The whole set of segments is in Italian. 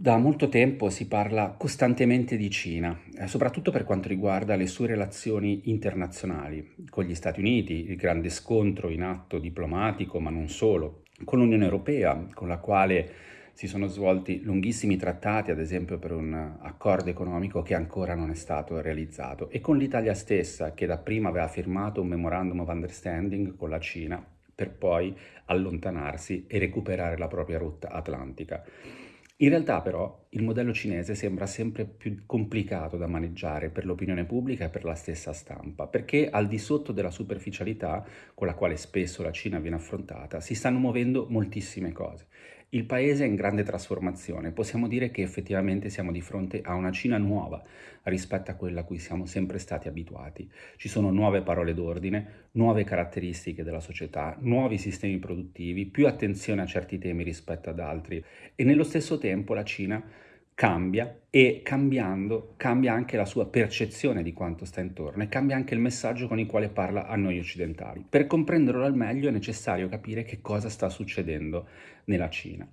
Da molto tempo si parla costantemente di Cina, eh, soprattutto per quanto riguarda le sue relazioni internazionali, con gli Stati Uniti, il grande scontro in atto diplomatico, ma non solo, con l'Unione Europea, con la quale si sono svolti lunghissimi trattati, ad esempio per un accordo economico che ancora non è stato realizzato, e con l'Italia stessa, che dapprima aveva firmato un memorandum of understanding con la Cina, per poi allontanarsi e recuperare la propria rotta atlantica. In realtà però il modello cinese sembra sempre più complicato da maneggiare per l'opinione pubblica e per la stessa stampa, perché al di sotto della superficialità con la quale spesso la Cina viene affrontata si stanno muovendo moltissime cose. Il paese è in grande trasformazione, possiamo dire che effettivamente siamo di fronte a una Cina nuova rispetto a quella a cui siamo sempre stati abituati. Ci sono nuove parole d'ordine, nuove caratteristiche della società, nuovi sistemi produttivi, più attenzione a certi temi rispetto ad altri e nello stesso tempo la Cina cambia e cambiando cambia anche la sua percezione di quanto sta intorno e cambia anche il messaggio con il quale parla a noi occidentali. Per comprenderlo al meglio è necessario capire che cosa sta succedendo nella Cina.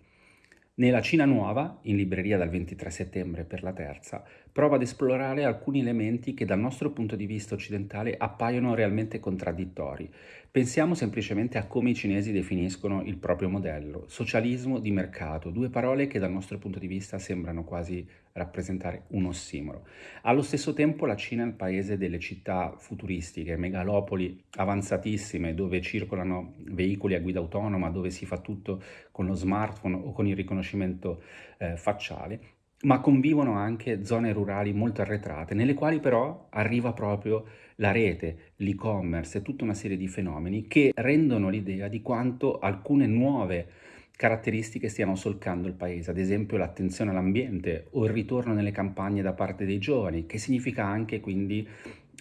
Nella Cina Nuova, in libreria dal 23 settembre per la terza, prova ad esplorare alcuni elementi che dal nostro punto di vista occidentale appaiono realmente contraddittori. Pensiamo semplicemente a come i cinesi definiscono il proprio modello, socialismo di mercato, due parole che dal nostro punto di vista sembrano quasi rappresentare un ossimoro. Allo stesso tempo la Cina è il paese delle città futuristiche, megalopoli avanzatissime dove circolano veicoli a guida autonoma, dove si fa tutto con lo smartphone o con il riconoscimento eh, facciale, ma convivono anche zone rurali molto arretrate, nelle quali però arriva proprio la rete, l'e-commerce e tutta una serie di fenomeni che rendono l'idea di quanto alcune nuove caratteristiche stiano solcando il paese, ad esempio l'attenzione all'ambiente o il ritorno nelle campagne da parte dei giovani, che significa anche quindi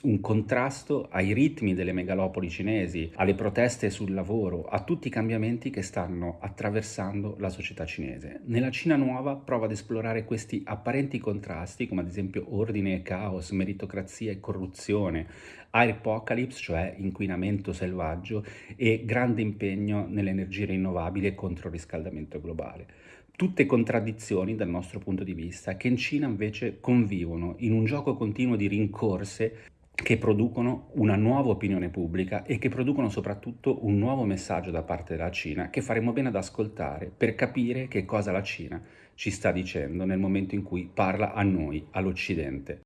un contrasto ai ritmi delle megalopoli cinesi, alle proteste sul lavoro, a tutti i cambiamenti che stanno attraversando la società cinese. Nella Cina nuova prova ad esplorare questi apparenti contrasti, come ad esempio ordine e caos, meritocrazia e corruzione, apocalypse, cioè inquinamento selvaggio, e grande impegno nelle energie rinnovabili e contro il riscaldamento globale. Tutte contraddizioni dal nostro punto di vista che in Cina invece convivono in un gioco continuo di rincorse che producono una nuova opinione pubblica e che producono soprattutto un nuovo messaggio da parte della Cina che faremo bene ad ascoltare per capire che cosa la Cina ci sta dicendo nel momento in cui parla a noi, all'Occidente.